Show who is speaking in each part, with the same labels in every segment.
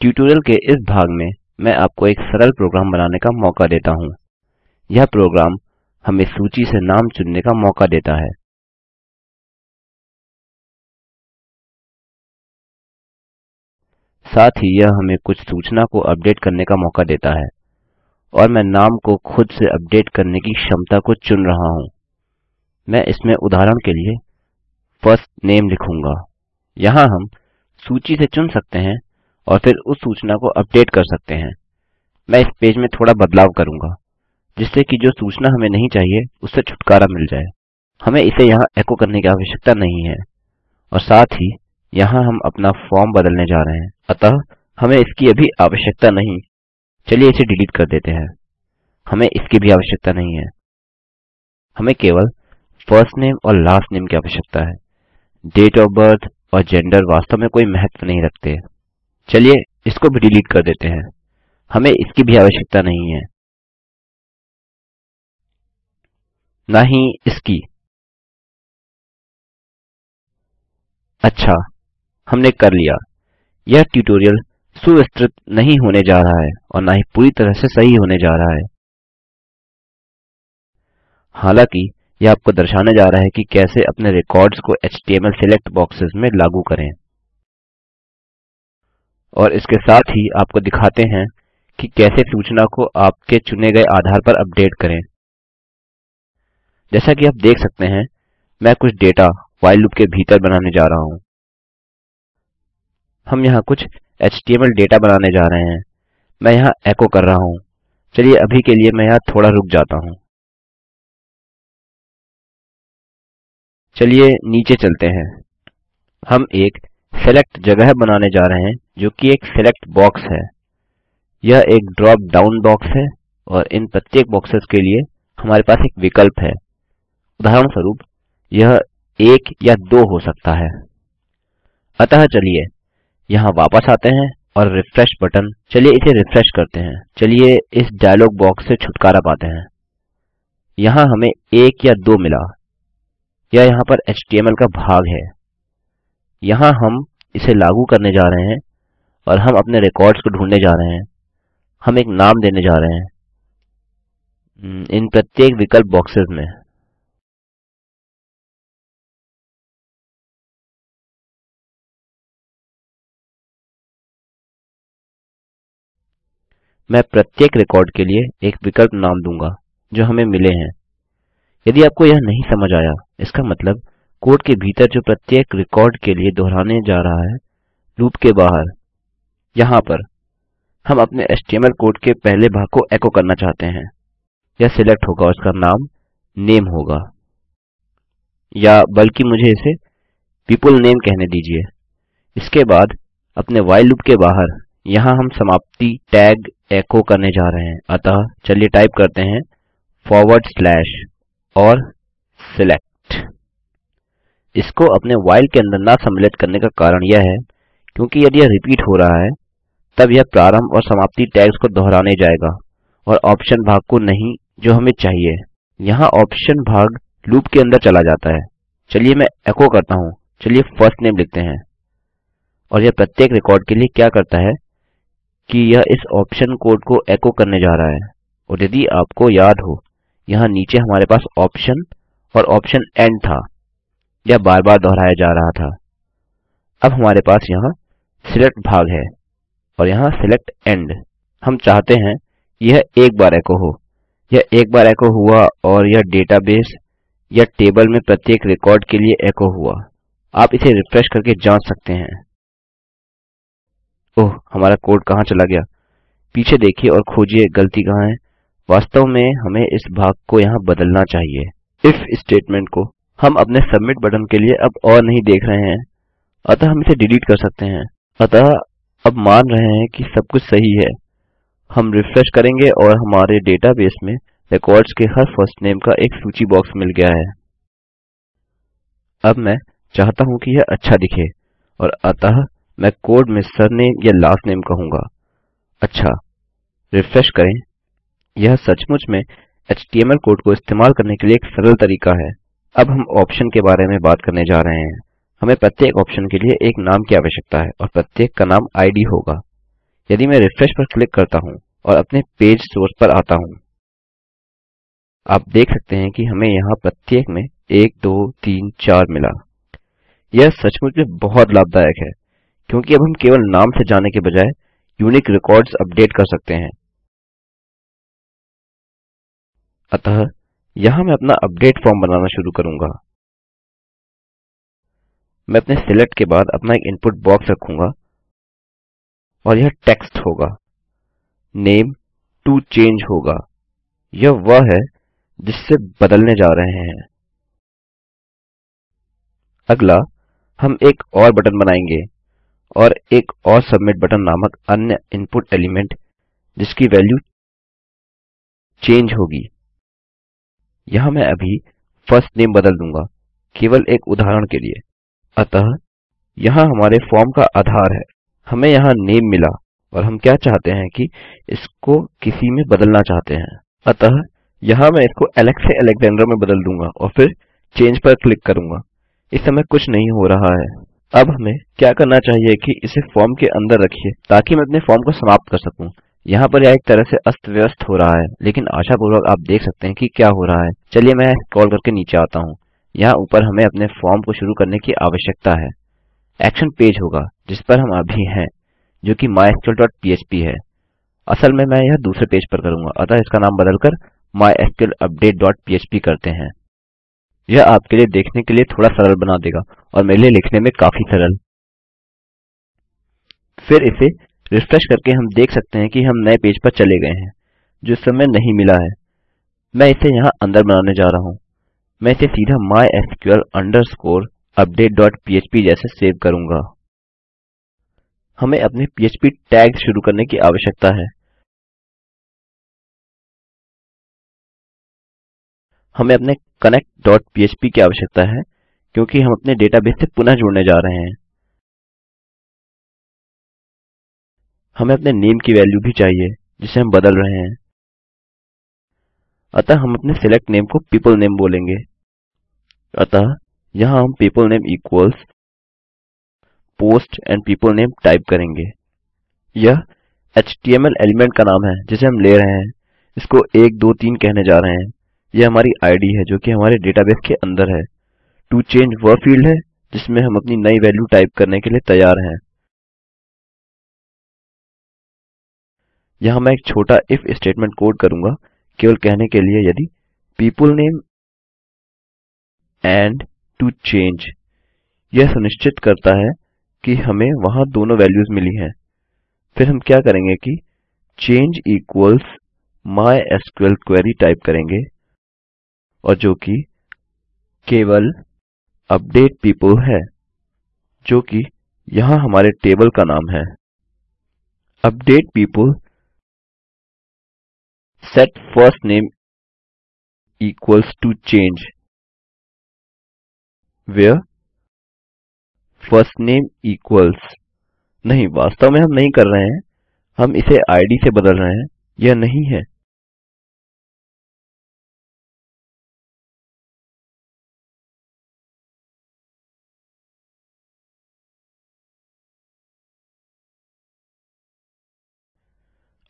Speaker 1: tutorial के इस भाग में मैं आपको एक सरल प्रोग्राम बनाने का मौका देता
Speaker 2: हूँ यह प्रोग्राम हमें सूची से नाम चुनने का मौका देता है साथ ही यह हमें कुछ सूचना को अपडेट करने का मौका देता है और मैं
Speaker 1: नाम को खुद से अपडेट करने की क्षमता को चुन रहा हूँ मैं इसमें उदाहरण के लिए फर्स्ट नेम लिखूंगा यहाँ हम सूची से चुन सकते हैं और फिर उस सूचना को अपडेट कर सकते हैं मैं इस पेज में थोड़ा बदलाव करूंगा जिससे कि जो सूचना हमें नहीं चाहिए उससे छुटकारा मिल जाए हमें इसे यहाँ एको करने की आवश्यकता नहीं है और साथ ही यहाँ हम अपना फॉर्म बदलने जा रहे हैं अतः हमें इसकी अभी आवश्यकता नहीं चलिए इसे डिलीट कर देते हैं हमें इसकी भी आवश्यकता नहीं है हमें केवल फर्स्ट नेम और लास्ट नेम की आवश्यकता है डेट ऑफ बर्थ और जेंडर वास्तव में कोई महत्व नहीं रखते
Speaker 2: चलिए इसको भी डिलीट कर देते हैं हमें इसकी भी आवश्यकता नहीं है ना ही इसकी अच्छा हमने कर लिया यह
Speaker 1: ट्यूटोरियल सुविस्तृत नहीं होने जा रहा है और ना ही पूरी तरह से सही होने जा रहा है हालांकि यह आपको दर्शाने जा रहा है कि कैसे अपने रिकॉर्ड्स को एचटीएमएल सिलेक्ट बॉक्सेस में लागू करें और इसके साथ ही आपको दिखाते हैं कि कैसे सूचना को आपके चुने गए आधार पर अपडेट करें जैसा कि आप देख सकते हैं मैं कुछ डेटा वाइल लूप के भीतर बनाने जा रहा हूं हम यहाँ कुछ
Speaker 2: एचटीएमएल डेटा बनाने जा रहे हैं मैं यहाँ एको कर रहा हूं चलिए अभी के लिए मैं यहाँ थोड़ा रुक जाता हूं चलिए नीचे चलते हैं हम एक सेलेक्ट जगह बनाने जा रहे हैं
Speaker 1: जो कि एक सिलेक्ट बॉक्स है यह एक ड्रॉप डाउन बॉक्स है और इन प्रत्येक बॉक्सेस के लिए हमारे पास एक विकल्प है उदाहरण स्वरूप यह एक या दो हो सकता है अतः चलिए यहाँ वापस आते हैं और रिफ्रेश बटन चलिए इसे रिफ्रेश करते हैं चलिए इस डायलॉग बॉक्स से छुटकारा पाते हैं यहाँ हमें एक या दो मिला यह यहाँ पर HTML का भाग है यहाँ हम इसे लागू करने जा रहे हैं और हम अपने रिकॉर्ड्स को ढूंढने जा रहे हैं हम एक नाम देने जा रहे हैं
Speaker 2: हम्म, इन प्रत्येक विकल्प बॉक्सेस में मैं प्रत्येक रिकॉर्ड के लिए एक विकल्प
Speaker 1: नाम दूंगा जो हमें मिले हैं यदि आपको यह नहीं समझ आया इसका मतलब कोड के भीतर जो प्रत्येक रिकॉर्ड के लिए दोहराने जा रहा है लूप के बाहर यहाँ पर हम अपने HTML कोड के पहले भाग को एको करना चाहते हैं यह सिलेक्ट होगा उसका नाम नेम होगा या बल्कि मुझे इसे पीपल नेम कहने दीजिए इसके बाद अपने वाइल लूप के बाहर यहाँ हम समाप्ति टैग एको करने जा रहे हैं अतः चलिए टाइप करते हैं फॉरवर्ड स्लैश और सिलेक्ट इसको अपने वाइल के अंदर ना सम्मिलित करने का कारण यह है क्योंकि यदि यह रिपीट हो रहा है तब यह प्रारंभ और समाप्ति टैग्स को दोहराने जाएगा और ऑप्शन भाग को नहीं जो हमें चाहिए यहाँ ऑप्शन भाग लूप के अंदर चला जाता है चलिए मैं एको करता हूँ चलिए फर्स्ट नेम लिखते हैं और यह प्रत्येक रिकॉर्ड के लिए क्या करता है कि यह इस ऑप्शन कोड को एको करने जा रहा है और यदि आपको याद हो यहाँ नीचे हमारे पास ऑप्शन और ऑप्शन एंड था यह बार-बार दोहराया जा रहा था अब हमारे पास यहाँ सिलेक्ट भाग है और यहाँ select end हम चाहते हैं यह एक बार एको हो यह एक बार एको हुआ और यह डेटाबेस या टेबल में प्रत्येक रिकॉर्ड के लिए एको हुआ आप इसे रिफ्रेश करके जांच सकते हैं ओह हमारा कोड कहाँ चला गया पीछे देखिए और खोजिए गलती कहाँ है वास्तव में हमें इस भाग को यहाँ बदलना चाहिए इफ स्टेटमेंट को हम अपने सबमिट बटन के लिए अब और नहीं देख रहे हैं अतः हम इसे डिलीट कर सकते हैं अतः अब मान रहे हैं कि सब कुछ सही है हम रिफ्रेश करेंगे और हमारे डेटाबेस में रिकॉर्ड्स के हर फर्स्ट नेम का एक सूची बॉक्स मिल गया है अब मैं चाहता हूं कि यह अच्छा दिखे और अतः मैं कोड में सरनेम या लास्ट नेम कहूंगा अच्छा रिफ्रेश करें यह सचमुच में एचटीएमएल कोड को इस्तेमाल करने के लिए एक सरल तरीका है अब हम ऑप्शन के बारे में बात करने जा रहे हैं हमें प्रत्येक ऑप्शन के लिए एक नाम की आवश्यकता है और प्रत्येक का नाम id होगा यदि मैं रिफ्रेश पर क्लिक करता हूँ और अपने पेज सोर्स पर आता हूँ आप देख सकते हैं कि हमें यहाँ प्रत्येक में एक दो तीन चार मिला यह सचमुच में बहुत लाभदायक है क्योंकि अब हम केवल नाम से
Speaker 2: जाने के बजाय यूनिक रिकॉर्ड्स अपडेट कर सकते हैं अतः यहां मैं अपना अपडेट फॉर्म बनाना शुरू करूंगा मैं अपने सिलेक्ट के बाद अपना एक इनपुट बॉक्स रखूंगा
Speaker 1: और यह टेक्स्ट होगा नेम टू चेंज होगा यह वह है जिससे बदलने जा रहे हैं अगला हम एक और बटन बनाएंगे और एक और सबमिट बटन नामक अन्य इनपुट एलिमेंट जिसकी वैल्यू चेंज होगी यहां मैं अभी फर्स्ट नेम बदल दूंगा केवल एक उदाहरण के लिए अतः यहाँ हमारे फॉर्म का आधार है हमें यहाँ नेम मिला और हम क्या चाहते हैं कि इसको किसी में बदलना चाहते हैं अतः यहाँ मैं इसको एलेक्स से अलेक्जेंडर में बदल दूंगा और फिर चेंज पर क्लिक करूंगा इस समय कुछ नहीं हो रहा है अब हमें क्या करना चाहिए कि इसे फॉर्म के अंदर रखिए ताकि मैं अपने फॉर्म को समाप्त कर सकूं यहाँ पर यह एक तरह से अस्त व्यस्त हो रहा है लेकिन आशापूर्वक आप देख सकते हैं कि क्या हो रहा है चलिए मैं स्क्रॉल करके नीचे आता हूँ यहाँ ऊपर हमें अपने फॉर्म को शुरू करने की आवश्यकता है एक्शन पेज होगा जिस पर हम अभी हैं जो कि mysql.php है असल में मैं यह दूसरे पेज पर करूंगा अतः इसका नाम बदलकर mysql_update.php करते हैं यह आपके लिए देखने के लिए थोड़ा सरल बना देगा और मेरे लिए लिखने में काफी सरल फिर इसे रिफ्रेश करके हम देख सकते हैं कि हम नए पेज पर चले गए हैं जो समय नहीं मिला है मैं इसे यहाँ अंदर बनाने जा रहा हूं मैं इसे सीधा mysql underscore update.php जैसे सेव करूंगा हमें अपने
Speaker 2: PHP टैग शुरू करने की आवश्यकता है हमें अपने connect.php की आवश्यकता है क्योंकि हम अपने डेटाबेस से पुनः जुड़ने जा रहे हैं हमें अपने नेम की वैल्यू भी चाहिए जिसे हम बदल रहे हैं
Speaker 1: अतः हम अपने सिलेक्ट नेम को पीपल नेम बोलेंगे अतः यहां हम people name equals post and people name type करेंगे यह HTML एलिमेंट का नाम है जिसे हम ले रहे हैं इसको 1 2 3 कहने जा रहे हैं यह हमारी आईडी है जो कि हमारे डेटाबेस के अंदर है टू चेंज वह फील्ड है जिसमें हम अपनी नई वैल्यू टाइप करने के लिए तैयार हैं
Speaker 2: यहां मैं एक छोटा इफ स्टेटमेंट कोड करूंगा केवल कहने के लिए यदि people name and to
Speaker 1: change यह सुनिश्चित करता है कि हमें वहां दोनों वैल्यूज मिली हैं फिर हम क्या करेंगे कि equals equals SQL query type करेंगे और जो कि केवल अपडेट पीपल है जो कि यहां हमारे टेबल का नाम है
Speaker 2: update people set first name equals to change where first name equals नहीं वास्तव में हम नहीं कर रहे हैं हम इसे id से बदल रहे हैं यह नहीं है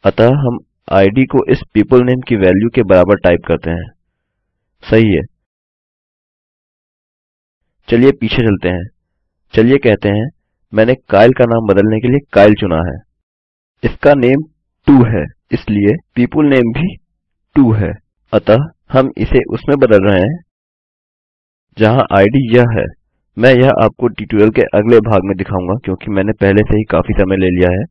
Speaker 2: अतः हम id को इस people name की वैल्यू के बराबर टाइप करते हैं सही है
Speaker 1: चलिए पीछे चलते हैं चलिए कहते हैं मैंने काइल का नाम बदलने के लिए काइल चुना है इसका नेम 2 है इसलिए people name भी 2 है अतः हम इसे उसमें बदल रहे हैं जहां id यह है मैं यह आपको ट्यूटोरियल के अगले भाग में दिखाऊंगा क्योंकि मैंने पहले से ही काफी समय ले लिया है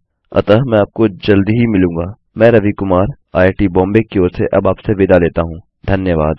Speaker 1: अतः मैं आपको जल्दी ही मिलूंगा मैं रवि कुमार आईआईटी बॉम्बे की ओर से अब आपसे विदा लेता हूँ धन्यवाद